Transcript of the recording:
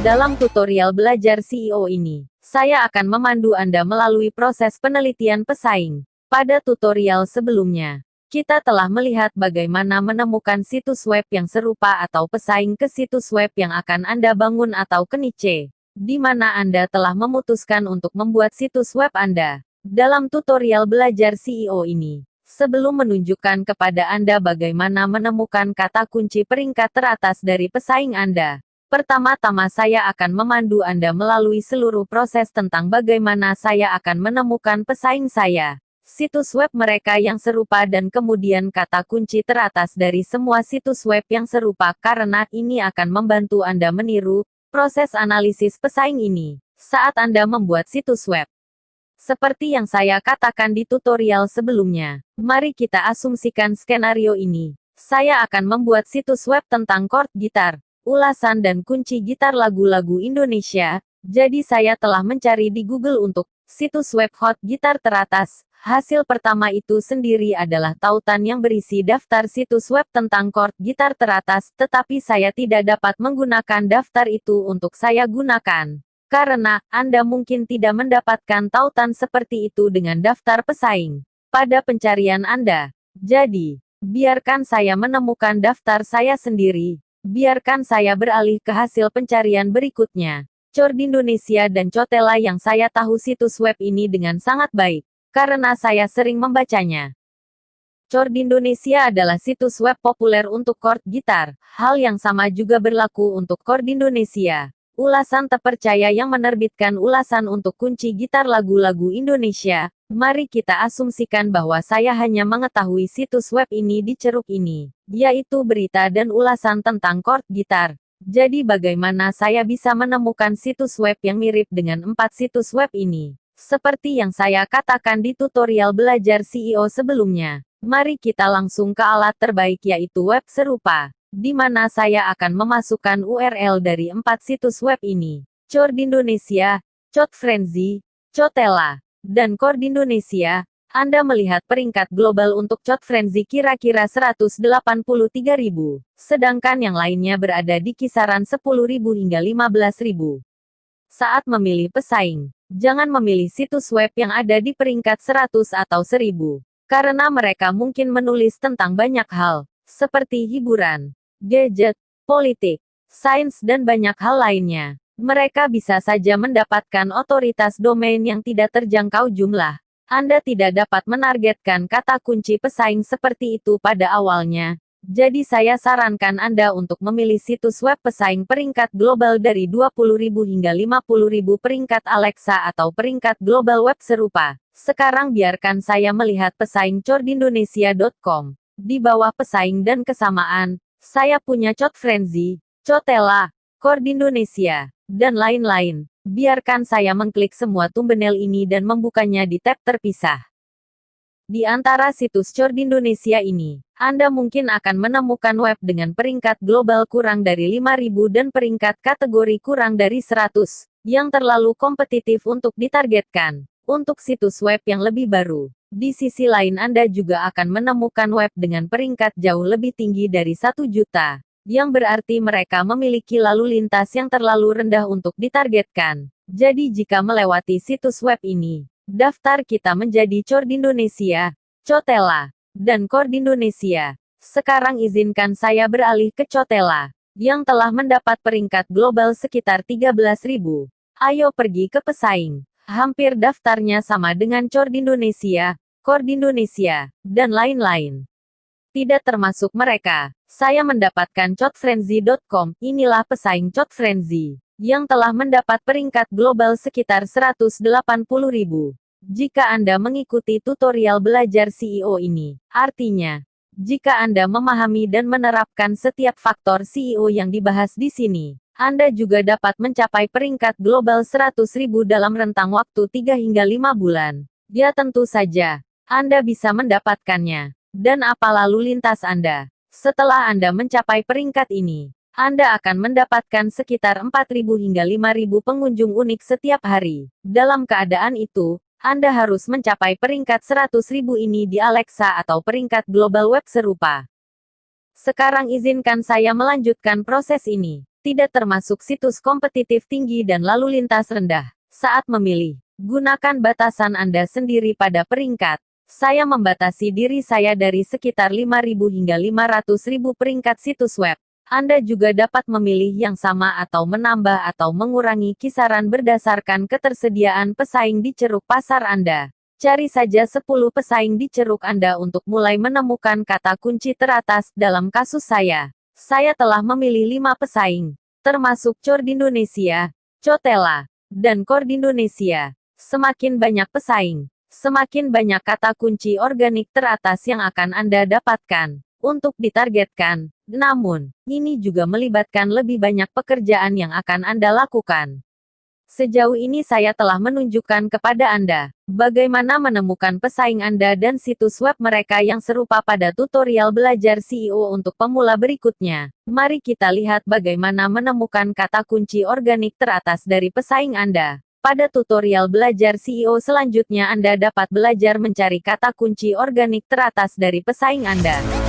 Dalam tutorial belajar CEO ini, saya akan memandu Anda melalui proses penelitian pesaing. Pada tutorial sebelumnya, kita telah melihat bagaimana menemukan situs web yang serupa atau pesaing ke situs web yang akan Anda bangun atau ke niche, di mana Anda telah memutuskan untuk membuat situs web Anda. Dalam tutorial belajar CEO ini, sebelum menunjukkan kepada Anda bagaimana menemukan kata kunci peringkat teratas dari pesaing Anda, Pertama-tama saya akan memandu Anda melalui seluruh proses tentang bagaimana saya akan menemukan pesaing saya, situs web mereka yang serupa dan kemudian kata kunci teratas dari semua situs web yang serupa karena ini akan membantu Anda meniru proses analisis pesaing ini saat Anda membuat situs web. Seperti yang saya katakan di tutorial sebelumnya, mari kita asumsikan skenario ini. Saya akan membuat situs web tentang chord gitar, ulasan dan kunci gitar lagu-lagu Indonesia, jadi saya telah mencari di Google untuk situs web hot gitar teratas. Hasil pertama itu sendiri adalah tautan yang berisi daftar situs web tentang chord gitar teratas, tetapi saya tidak dapat menggunakan daftar itu untuk saya gunakan. Karena, Anda mungkin tidak mendapatkan tautan seperti itu dengan daftar pesaing pada pencarian Anda. Jadi, biarkan saya menemukan daftar saya sendiri. Biarkan saya beralih ke hasil pencarian berikutnya. Cor di Indonesia dan Cotela yang saya tahu situs web ini dengan sangat baik, karena saya sering membacanya. Cor di Indonesia adalah situs web populer untuk chord gitar. Hal yang sama juga berlaku untuk chord Indonesia. Ulasan terpercaya yang menerbitkan ulasan untuk kunci gitar lagu-lagu Indonesia. Mari kita asumsikan bahwa saya hanya mengetahui situs web ini di ceruk ini yaitu berita dan ulasan tentang chord gitar. Jadi bagaimana saya bisa menemukan situs web yang mirip dengan empat situs web ini? Seperti yang saya katakan di tutorial belajar CEO sebelumnya. Mari kita langsung ke alat terbaik yaitu web serupa, di mana saya akan memasukkan URL dari empat situs web ini. Chord Indonesia, Chord Frenzy, Cotela, dan Chord Indonesia, anda melihat peringkat global untuk Chot Frenzy kira-kira 183.000, sedangkan yang lainnya berada di kisaran 10.000 hingga 15.000. Saat memilih pesaing, jangan memilih situs web yang ada di peringkat 100 atau 1000, karena mereka mungkin menulis tentang banyak hal, seperti hiburan, gadget, politik, sains dan banyak hal lainnya. Mereka bisa saja mendapatkan otoritas domain yang tidak terjangkau jumlah, anda tidak dapat menargetkan kata kunci pesaing seperti itu pada awalnya. Jadi saya sarankan Anda untuk memilih situs web pesaing peringkat global dari 20.000 hingga 50.000 peringkat Alexa atau peringkat global web serupa. Sekarang biarkan saya melihat pesaing cordindonesia.com. Di bawah pesaing dan kesamaan, saya punya Cot Frenzy, Cotela, Cord Indonesia, dan lain-lain. Biarkan saya mengklik semua thumbnail ini dan membukanya di tab terpisah. Di antara situs Cord Indonesia ini, Anda mungkin akan menemukan web dengan peringkat global kurang dari 5000 dan peringkat kategori kurang dari 100, yang terlalu kompetitif untuk ditargetkan. Untuk situs web yang lebih baru, di sisi lain Anda juga akan menemukan web dengan peringkat jauh lebih tinggi dari 1 juta yang berarti mereka memiliki lalu lintas yang terlalu rendah untuk ditargetkan. Jadi jika melewati situs web ini, daftar kita menjadi Cord Indonesia, Cotela, dan Cord Indonesia. Sekarang izinkan saya beralih ke Cotela, yang telah mendapat peringkat global sekitar 13.000. Ayo pergi ke pesaing. Hampir daftarnya sama dengan Cord Indonesia, Cord Indonesia, dan lain-lain. Tidak termasuk mereka. Saya mendapatkan cotfrenzy.com, inilah pesaing Cotfrenzy, yang telah mendapat peringkat global sekitar 180.000. Jika Anda mengikuti tutorial belajar CEO ini, artinya, jika Anda memahami dan menerapkan setiap faktor CEO yang dibahas di sini, Anda juga dapat mencapai peringkat global 100.000 dalam rentang waktu 3 hingga 5 bulan. Ya tentu saja, Anda bisa mendapatkannya. Dan apa lalu lintas Anda? Setelah Anda mencapai peringkat ini, Anda akan mendapatkan sekitar 4.000 hingga 5.000 pengunjung unik setiap hari. Dalam keadaan itu, Anda harus mencapai peringkat 100.000 ini di Alexa atau peringkat global web serupa. Sekarang izinkan saya melanjutkan proses ini. Tidak termasuk situs kompetitif tinggi dan lalu lintas rendah. Saat memilih, gunakan batasan Anda sendiri pada peringkat. Saya membatasi diri saya dari sekitar 5.000 hingga 500.000 peringkat situs web. Anda juga dapat memilih yang sama atau menambah atau mengurangi kisaran berdasarkan ketersediaan pesaing di ceruk pasar Anda. Cari saja 10 pesaing di ceruk Anda untuk mulai menemukan kata kunci teratas dalam kasus saya. Saya telah memilih 5 pesaing, termasuk Cor di Indonesia, Cotela, dan Kor di Indonesia. Semakin banyak pesaing, semakin banyak kata kunci organik teratas yang akan Anda dapatkan untuk ditargetkan. Namun, ini juga melibatkan lebih banyak pekerjaan yang akan Anda lakukan. Sejauh ini saya telah menunjukkan kepada Anda bagaimana menemukan pesaing Anda dan situs web mereka yang serupa pada tutorial belajar CEO untuk pemula berikutnya. Mari kita lihat bagaimana menemukan kata kunci organik teratas dari pesaing Anda. Pada tutorial belajar CEO selanjutnya Anda dapat belajar mencari kata kunci organik teratas dari pesaing Anda.